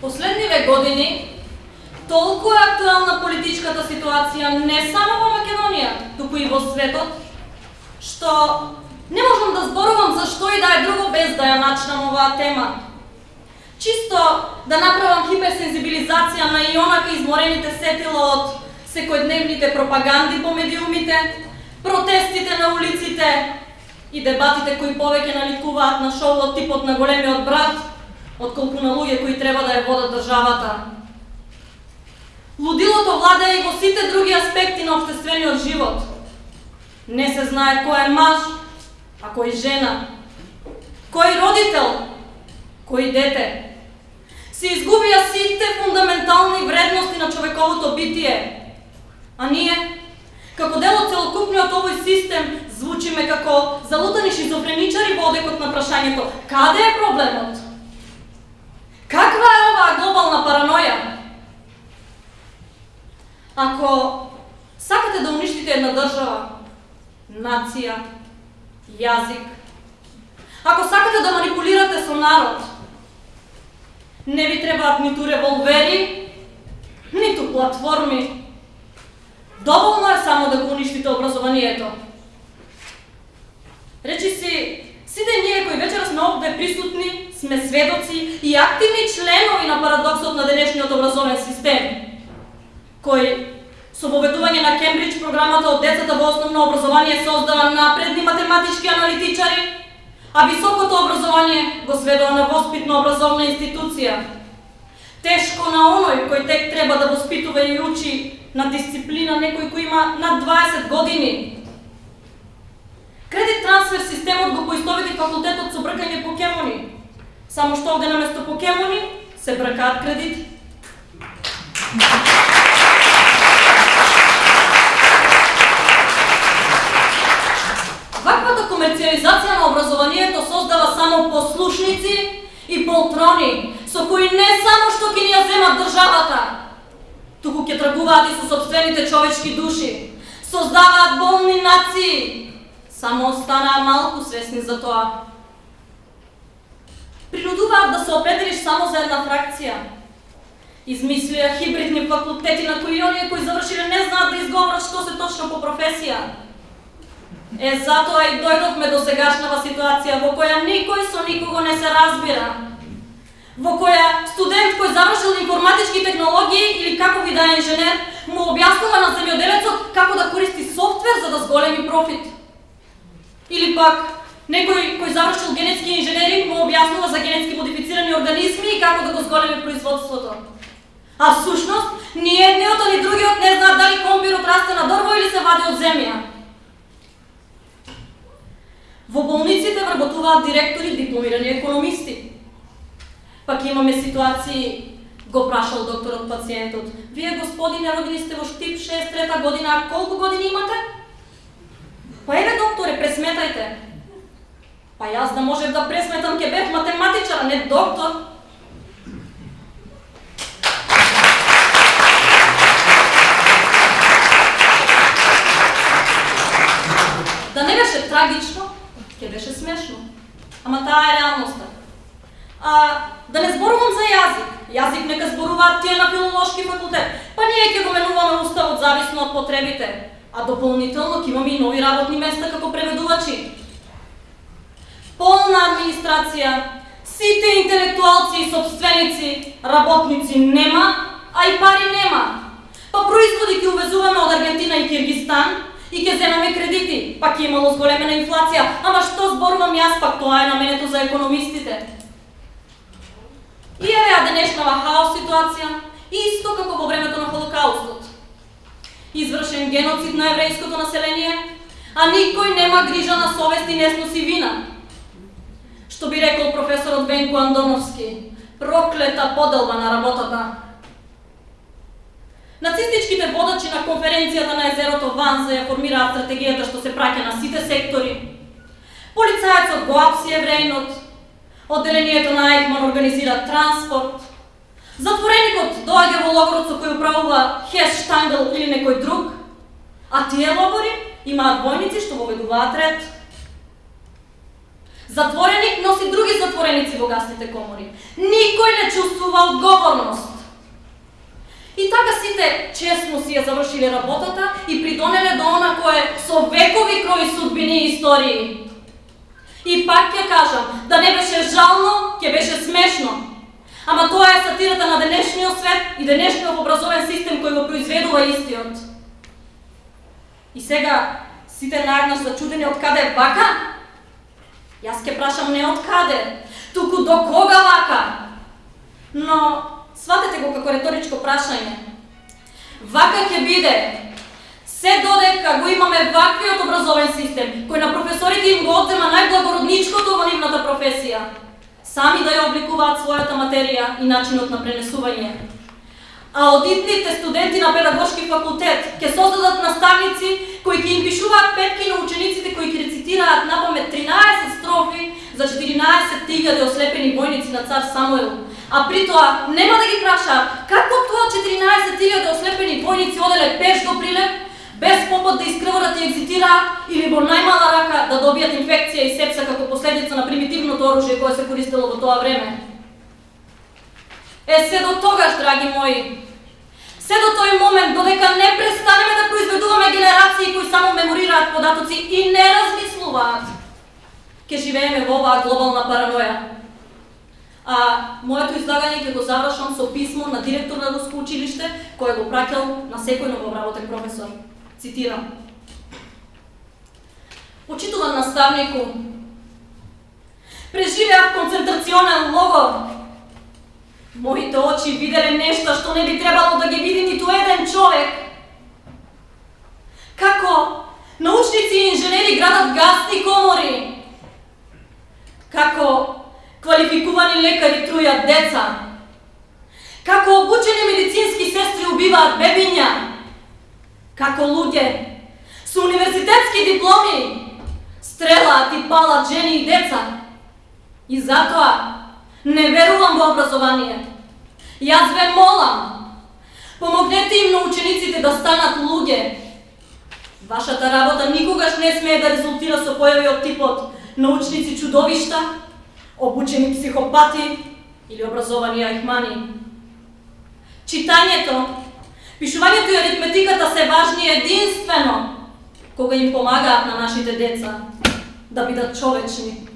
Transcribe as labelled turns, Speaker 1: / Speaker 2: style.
Speaker 1: Последниве години толку е актуелна политичката ситуација не само во Македонија, туку и во светот, што не можам да зборувам за што и да е друго без да ја начнам оваа тема. Чисто да направам хиперсензибилизација на ионака изморените сетила од секојдневните пропаганди по медиумите, протестите на улиците и дебатите кои повеќе наликуваат на шоу типот на големиот брат, отколку на луѓе кои треба да ја водат државата. Лудилото владее и во сите други аспекти на обштествениот живот. Не се знае кој е маж, а кој жена, кој родител, кој дете. Се изгубија сите фундаментални вредности на човековото битие. А ние, како дел од целокупниот овој систем, звучиме како залутани шизофреничари во одекот на прашањето каде е проблемот? Каква е оваа глобална параноја? Ако сакате да уништите една држава, нација, јазик, ако сакате да манипулирате со народ, не ви требаат ниту револвери, ниту платформи. Доволно е само да го уништите образованието. Речи си, сите ние кои вечера сме овде присутни, сме сведоци и активни членови на парадоксот на денешниот образовен систем, кој со воведување на Кембридж програмата од децата во основно образование создава напредни математички аналитичари, а високото образование го сведува на воспитно образовна институција. Тешко на оној кој тек треба да воспитува и учи на дисциплина некој кој има над 20 години. Кредит трансфер системот го поистовети факултетот со бркање покемони, Само што овде наместо покемони се бркаат кредити. Ваквата комерциализација на образованието создава само послушници и полтрони, со кои не само што ќе ни ја земат државата, туку ќе тргуваат и со собствените човечки души, создаваат болни нации. Само останаа малку свесни за тоа принудуваат да се определиш само за една фракција. Измислија хибридни факултети на кои оние кои завршиле не знаат да изговорат што се точно по професија. Е, затоа и дојдовме до сегашнава ситуација во која никој со никого не се разбира. Во која студент кој завршил информатички технологии или како ви да е инженер, му објаснува на земјоделецот како да користи софтвер за да зголеми профит. Или пак Некој кој завршил генетски инженеринг му објаснува за генетски модифицирани организми и како да го зголеми производството. А всушност, ни едниот ни другиот не знаат дали комбирот расте на дрво или се вади од земја. Во болниците вработуваат директори дипломирани економисти. Пак имаме ситуации, го прашал докторот пациентот. Вие, господине, родени сте во Штип 6 трета година, колку години имате? Па еве, докторе, пресметајте. Па јас да можев да пресметам ке бев математичар, а не доктор. Да не беше трагично, ке беше смешно. Ама таа е реалноста. А, да не зборувам за јазик. Јазик нека зборуваат тие на филолошки факултет. Па ние ќе го менуваме уставот зависно од потребите. А дополнително ќе имаме и нови работни места како преведувачи администрација, сите интелектуалци и собственици, работници нема, а и пари нема. Па производи ќе увезуваме од Аргентина и Киргистан и ќе земаме кредити, па ќе имало зголемена инфлација. Ама што зборувам јас, пак тоа е наменето за економистите. И еве денешнава хаос ситуација, исто како во времето на Холокаустот. Извршен геноцид на еврејското население, а никој нема грижа на совест и не сноси вина. Што би рекол професорот Венко Андоновски, проклета поделба на работата. Нацистичките водачи на конференцијата на езерото Ванза ја формираат стратегијата што се праќа на сите сектори. Полицајецот го апси еврејнот, одделението на Айкман организира транспорт, затвореникот доаѓа во логорот со кој управува Хес Штангл или некој друг, а тие логори имаат војници што воведуваат ред. Затвореник носи други затвореници во гасните комори. Никој не чувствува одговорност. И така сите честно си ја завршиле работата и придонеле до она кое со векови крови судбини и истории. И пак ќе кажам, да не беше жално, ќе беше смешно. Ама тоа е сатирата на денешниот свет и денешниот образовен систем кој го произведува истиот. И сега сите наеднаш зачудени од каде е? Јас ке прашам не од каде, туку до кога вака? Но сватете го како реторичко прашање. Вака ќе биде се додека го имаме ваквиот образовен систем, кој на професорите им го одзема најблагородничкото во нивната професија, сами да ја обликуваат својата материја и начинот на пренесување. А одитните студенти на педагошки факултет ќе создадат наставници кои ќе им пишуваат петки на учениците кои ќе рецитираат напамет 13 строфи за 14.000 ослепени војници на цар Самуел, А при тоа нема да ги праша како тоа 14.000 ослепени војници оделе пеш до Прилеп без попот да искрварат да и екзитираат или во најмала рака да добијат инфекција и сепса како последица на примитивното оружје кое се користело во тоа време. Е, се до тогаш, драги мои, се до тој момент, додека не престанеме да произведуваме генерации кои само меморираат податоци и не размислуваат, ќе живееме во оваа глобална параноја. А моето излагање ќе го завршам со писмо на директор на Руско училиште, кој го праќал на секој нововработен професор. Цитирам. Почитуван наставнику, преживеав концентрационен логор. Моите очи виделе нешто што не би требало да ги види ниту еден човек. Како научници и инженери градат гасни комори. Квалификувани лекари трујат деца. Како обучени медицински сестри убиваат бебиња како луѓе со универзитетски дипломи стрелаат и палат жени и деца. И затоа не верувам во образование. Јас ве молам, помогнете им на учениците да станат луѓе. Вашата работа никогаш не смее да резултира со појави од типот научници чудовишта, обучени психопати или образовани ајхмани. Читањето Пишувањето и аритметиката се важни единствено кога им помагаат на нашите деца да бидат човечни.